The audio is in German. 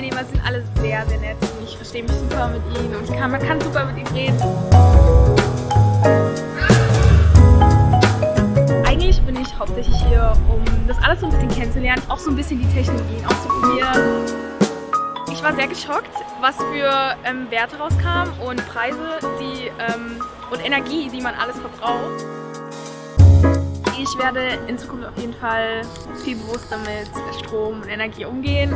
Teilnehmer sind alle sehr, sehr nett und ich verstehe mich super mit ihnen und kann, man kann super mit ihnen reden. Eigentlich bin ich hauptsächlich hier, um das alles so ein bisschen kennenzulernen, auch so ein bisschen die Technologien auszuprobieren. Ich war sehr geschockt, was für ähm, Werte rauskamen und Preise die, ähm, und Energie, die man alles verbraucht. Ich werde in Zukunft auf jeden Fall viel bewusster mit Strom und Energie umgehen.